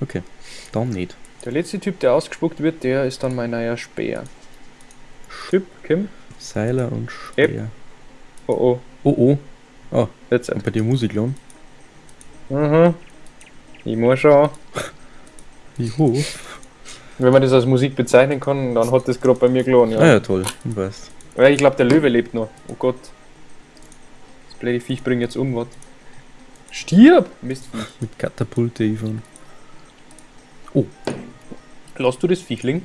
Okay, dann nicht. Der letzte Typ, der ausgespuckt wird, der ist dann mein neuer Speer. Typ, Kim. Seiler und Speer. Oh oh. Oh oh, Jetzt. und bei dir Musik lohn? Mhm. Ich muss schon. Ich hoffe. Wenn man das als Musik bezeichnen kann, dann hat das gerade bei mir gelohnt, ja. Ah ja, toll. Du weißt. Weil ich glaube, der Löwe lebt noch. Oh Gott. Das blöde Viech bringt jetzt um, was? Stirb! Mistviech. Mit Katapulte, Ivan. Lass du das Viechling?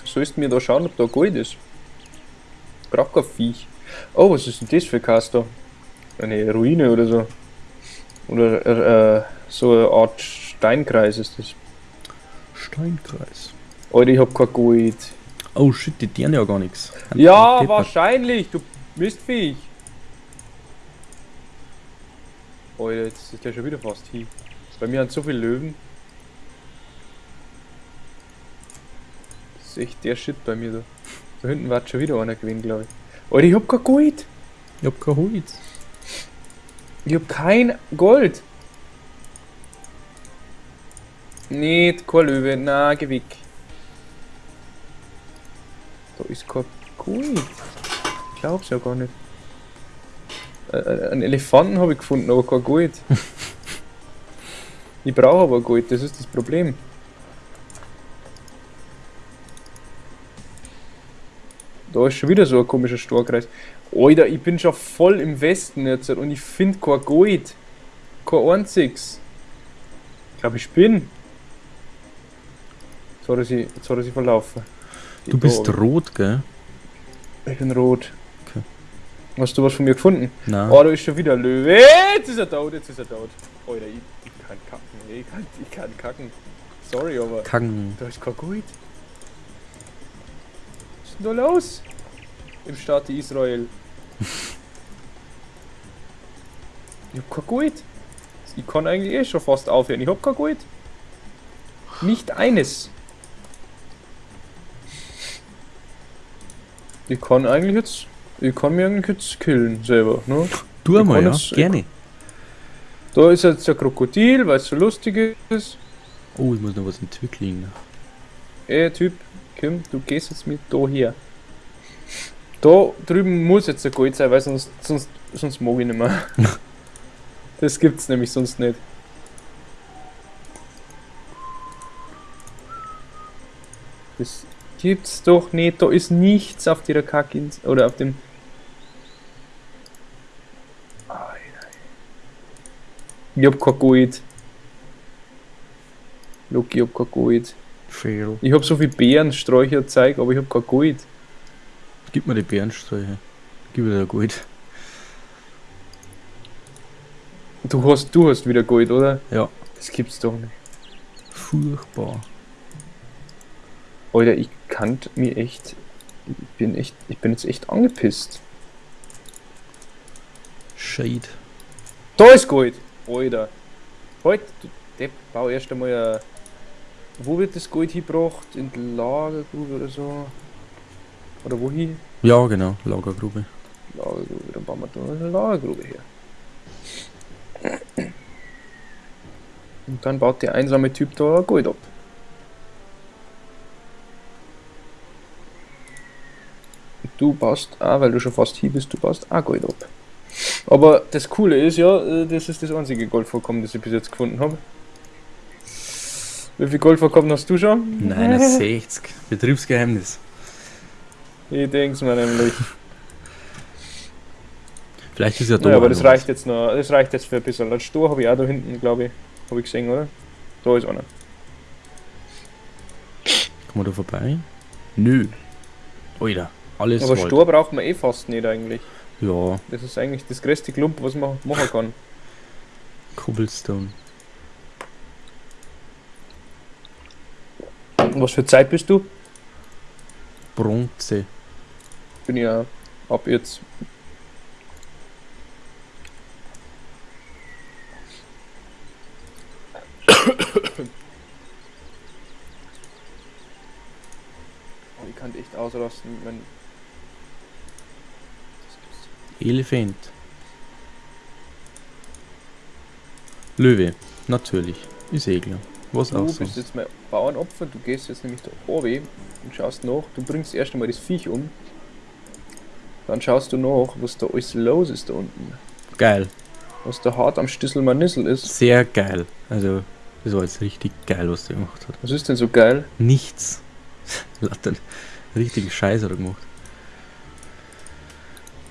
Du sollst mir da schauen, ob da Gold ist. Braucht kein Viech. Oh, was ist denn das für Caster? Eine Ruine oder so. Oder äh, so eine Art Steinkreis ist das. Steinkreis. Alter, ich hab kein Gold. Oh shit, die deren ja gar nichts. Ja, wahrscheinlich, du Mistviech. Alter, jetzt ist der schon wieder fast hier. Bei mir haben so viele Löwen. Das ist echt der Shit bei mir da. Da hinten wird schon wieder einer gewinnen, glaube ich. Alter, ich hab kein Gold. Ich hab kein Holz. Ich hab kein Gold. Nicht, kein Löwe. Na, geh weg. Da ist kein Gold. Ich glaub's ja gar nicht. Äh, äh, einen Elefanten habe ich gefunden, aber kein Gold. ich brauche aber Gold, das ist das Problem. Da ist schon wieder so ein komischer Storkreis. Alter, ich bin schon voll im Westen jetzt und ich finde kein Gold. Kein einziges. Ich glaube, ich bin. Jetzt hat er sich, jetzt hat er sich verlaufen. Du bist rot, gell? Ich bin rot. Okay. Hast du was von mir gefunden? Nein. Oh, da ist schon wieder Löwe. Jetzt ist er tot, jetzt ist er tot. Alter, ich, ich kann kacken. Ich kann, ich kann kacken. Sorry, aber Kacken. da ist Gold. Was ist denn da los? Im Staat Israel. ich hab kein Gold. Ich kann eigentlich eh schon fast aufhören. Ich hab kein Gold. Nicht eines. Ich kann eigentlich jetzt. Ich kann mir eigentlich jetzt killen selber, ne? Tu Ich mal, kann ja? jetzt- Gerne. Da ist jetzt der Krokodil, weil es so lustig ist. Oh, ich muss noch was entwickeln. Ey, Typ, Kim, du gehst jetzt mit da her. Da drüben muss jetzt der Gold sein, weil sonst, sonst, sonst mag ich nicht mehr. das gibt's nämlich sonst nicht. Das gibt's doch nicht. Da ist nichts auf der Kacke oder auf dem. Alter. Ich hab kein Gold. Look, ich hab kein Gold. Fail. Ich hab so viel Beerensträucher Zeug, aber ich hab kein Gold. Gib mir die Bärensträuche. Gib mir da Gold. Du hast, du hast wieder Gold, oder? Ja. Das gibt's doch nicht. Furchtbar. Alter, ich kann mir echt. Ich bin echt. Ich bin jetzt echt angepisst. Shade. Da ist Gold! Alter. Halt, du Depp, bau erst einmal ein. Wo wird das Gold hingebracht? In die Lagergrube oder so? Oder wohin? Ja, genau. Lagergrube. Lagergrube, dann bauen wir da eine Lagergrube her. Und dann baut der einsame Typ da Gold ab. Und Du baust auch, weil du schon fast hier bist, du baust auch Gold ab. Aber das Coole ist ja, äh, das ist das einzige Goldvorkommen, das ich bis jetzt gefunden habe. Wie viel Goldvorkommen hast du schon? 69. Betriebsgeheimnis. Ich denk's mir nämlich. Vielleicht ist ja da. Ja, aber das reicht jetzt noch, das reicht jetzt für ein bisschen. Als Stor habe ich auch da hinten, glaube ich, habe ich gesehen, oder? Da ist einer. was. Kommen wir da vorbei? Nö. Alter. Alles Aber. Stor braucht man eh fast nicht eigentlich. Ja. Das ist eigentlich das größte Klump, was man machen kann. Cobblestone. Was für Zeit bist du? Bronze. Bin ja ab jetzt. Ich kann echt ausrasten, wenn. Elefant. Löwe. Natürlich. Ist eh klar. Was Du auch so. bist jetzt mein Bauernopfer, du gehst jetzt nämlich da oben und schaust nach. Du bringst erst einmal das Viech um. Dann schaust du nach, was da alles los ist da unten. Geil. Was da hart am Stissel Manissel ist. Sehr geil. Also, das war jetzt richtig geil, was der gemacht hat. Was ist denn so geil? Nichts. Latte. Richtigen Scheiß hat er gemacht.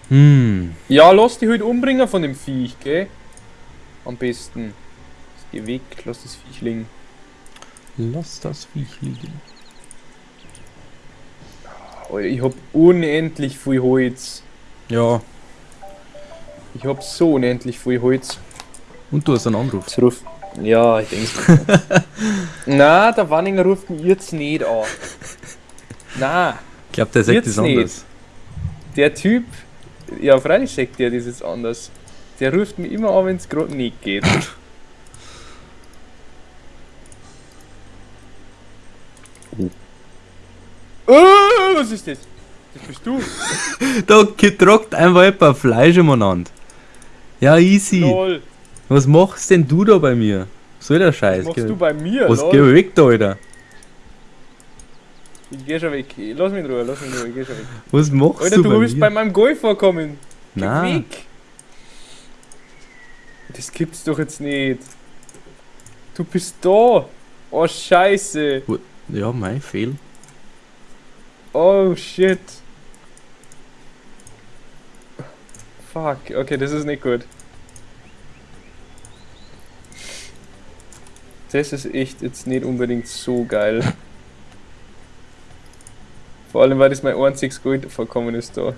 Hm. Ja, lass die halt umbringen von dem Viech, gell? Am besten. Geh weg, lass das Viech liegen. Lass das Viech liegen. Alter, ich hab unendlich viel Holz. Ja. Ich hab so unendlich viel Holz. Und du hast einen Anruf. Ruft. Ja, ich denk's. Na, der Wanninger ruft mich jetzt nicht an. Na, Ich glaube, der sagt das anders. der Typ. Ja, freilich sagt der das jetzt anders. Der ruft mich immer an, wenn's gerade nicht geht. Oh, was ist das? Das bist du. Da getrockt einfach ein paar Fleisch umeinander. Ja, easy. Lol. Was machst denn du da bei mir? Was soll der Scheiß? Was machst du bei mir? Was lol? geh weg da, Alter? Ich geh schon weg. Lass mich in Ruhe, lass mich in Ruhe, ich geh schon weg. Was machst Alter, du du bei willst bei meinem Golf vorkommen. Geh Nein. weg. Das gibt's doch jetzt nicht. Du bist da. Oh, scheiße. Ja, mein Fehl. Oh, shit. Fuck, okay, das ist nicht gut. Das ist echt jetzt nicht unbedingt so geil. Vor allem, weil das mein einziges Gold vorkommen ist da.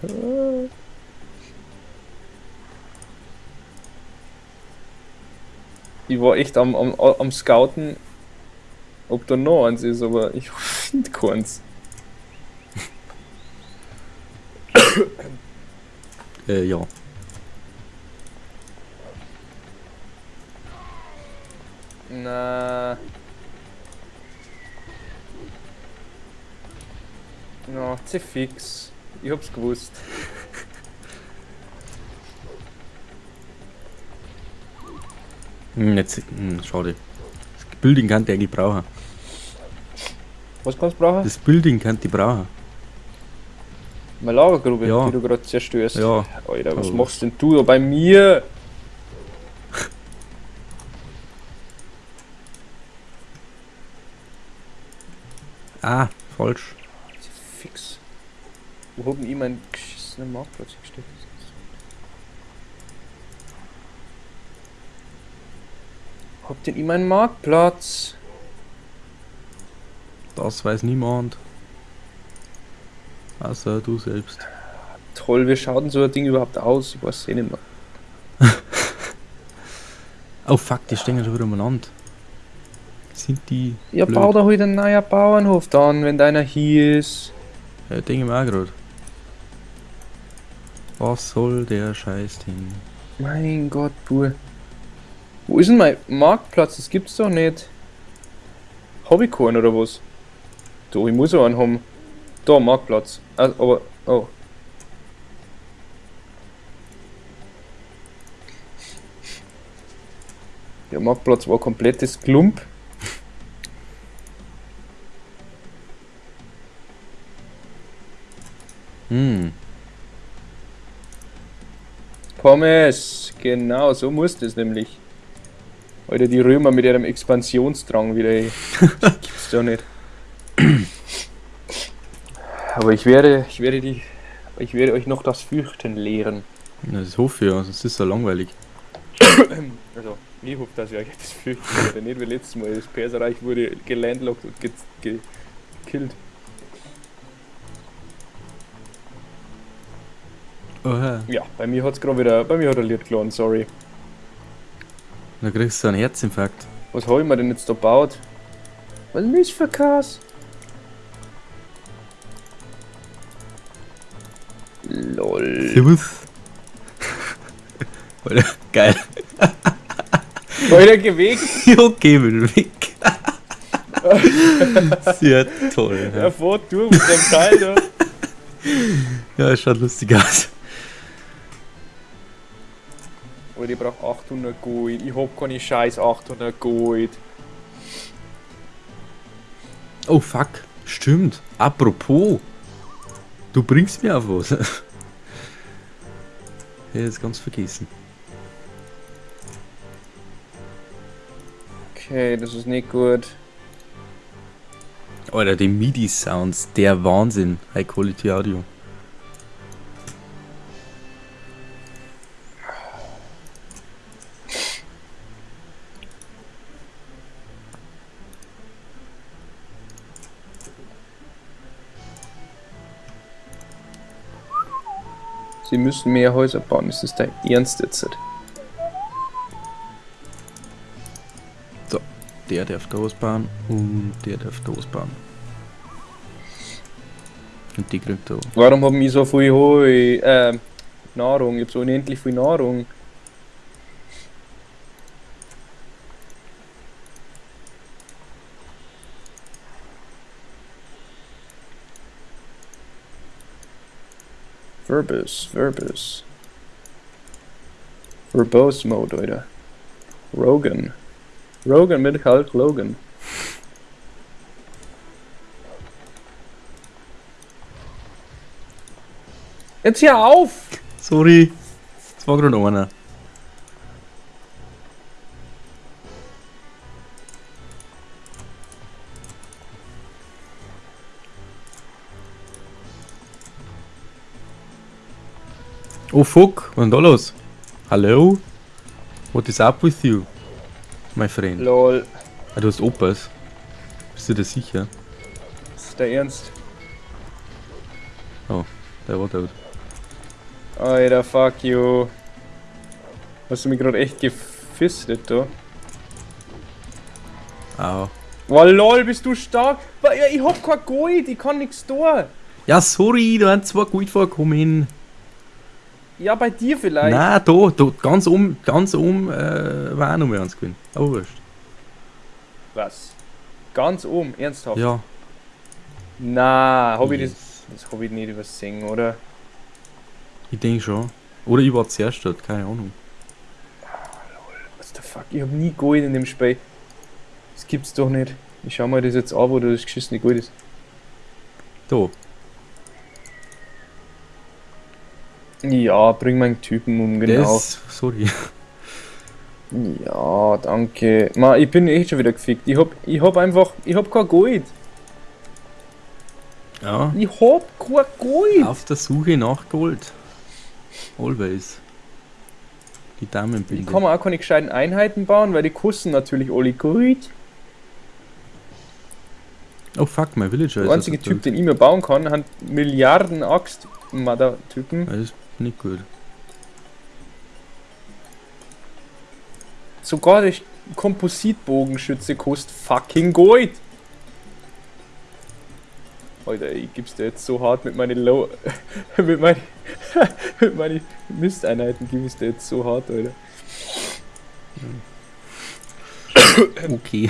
Ich war echt am, am, am Scouten, ob da noch eins ist, aber ich finde keins. Äh, ja. Na. Na, zu fix. Ich hab's gewusst. Hm, jetzt, hm, schade. Das Building kann die eigentlich brauchen. Was kannst du brauchen? Das Building kann die brauchen. Meine Lagergrube, Ja. die du gerade zerstörst. Ja. Alter, was Oh. machst denn du da bei mir? Ah, falsch. Wo haben ich meinen geschissenen Marktplatz gesteckt? Hab denn ich meinen Marktplatz? Das weiß niemand. Außer du selbst. Toll, wie schaut denn so ein Ding überhaupt aus? Ich weiß eh nicht mehr. Oh fuck, die stehen ja schon wieder umeinander. Sind die. Ja, blöd? bau da halt einen neuen Bauernhof dann, wenn deiner hier ist. Ja, denke ich mir auch gerade. Was soll der Scheiß Ding? Mein Gott, Bur. Wo ist denn mein Marktplatz? Das gibt's doch nicht. Keinen oder was? Da, ich muss auch einen haben. Da, Marktplatz. Ah, aber, oh. Der Marktplatz war komplettes Klump. Hm. Pommes, genau, so muss das nämlich. Alter, die Römer mit ihrem Expansionsdrang wieder, ey. Das gibt's doch nicht. Aber ich werde, ich werde die, ich werde euch noch das Fürchten lehren. Ja, Das hoffe ich ja, sonst ist es so langweilig. Also, ich hoffe, dass ich euch das Fürchten werde. Nicht wie letztes Mal, das Perserreich wurde gelandlockt und ge ge Oha. Ja, bei mir hat's gerade wieder, bei mir hat er Lied geladen, sorry. Da kriegst du einen Herzinfarkt. Was hab ich mir denn jetzt da gebaut? Was ist das für Kass? Lol. Servus. Alter, geil. Alter, geh weg! okay, bin weg. Sehr toll. Er Ja. fährt durch mit dem Teil da. ja, es schaut lustig aus. Ich brauch 800 Gold. Ich hab keine scheiß 800 Gold. Oh fuck, stimmt. Apropos, du bringst mir auf was. Ich hätte es ganz vergessen. Okay, das ist nicht gut. Alter, die MIDI-Sounds, der Wahnsinn. High Quality Audio. Sie müssen mehr Häuser bauen. Ist das dein Ernst jetzt? So, der darf da bauen und der darf da bauen. Und die kriegt da. Warum haben wir so viel Heu, äh, Nahrung? Ich hab so unendlich viel Nahrung. Verbose, Verbose. Verbose Mode, Alter. Rogan. Rogan mit Hulk Logan. Jetzt hör auf! Sorry, das war gerade einer. Oh fuck, was ist da los? Hallo? What is up with you, my friend? Lol. Ah, du hast Opas. Bist du dir sicher? Ist der Ernst? Der war tot. Alter, fuck you. Hast du mich gerade echt gefistet, da? Au. Wow, lol, bist du stark? Ich hab kein Gold, ich kann nichts tun. Ja, sorry, da sind zwei gut vorkommen. Ja, bei dir vielleicht. Nein, da, da, ganz um, ganz um, äh, war auch noch mehr eins gewesen. Aber wurscht. Was? Ganz oben, ernsthaft? Ja. Na, hab ich das. Yes. Das hab ich nicht übersehen, oder? Ich denke schon. Oder ich war zuerst dort, keine Ahnung. What the fuck? Ich hab nie Gold in dem Spiel. Das gibt's doch nicht. Ich schau mal das jetzt an, wo das geschissene Gold ist. Da. Ja, bring meinen Typen um, genau. Das, sorry. Ja, danke. Ma, ich bin echt schon wieder gefickt. Ich hab, ich hab einfach, ich hab kein Gold. Ja. Ich hab kein Gold. Auf der Suche nach Gold. Always. Die Ich Damenbilder. kann mir auch keine gescheiten Einheiten bauen, weil die kosten natürlich alle Gold. Oh fuck, mein Villager Der einzige Typ, den ich mir bauen kann, hat Milliarden axt mother typen Das ist nicht gut. Sogar der Kompositbogenschütze kostet fucking Gold. Alter, ich gib's dir jetzt so hart mit meinen Low. mit meinen. mit meinen Misteinheiten gib ich's dir jetzt so hart, Alter. Okay.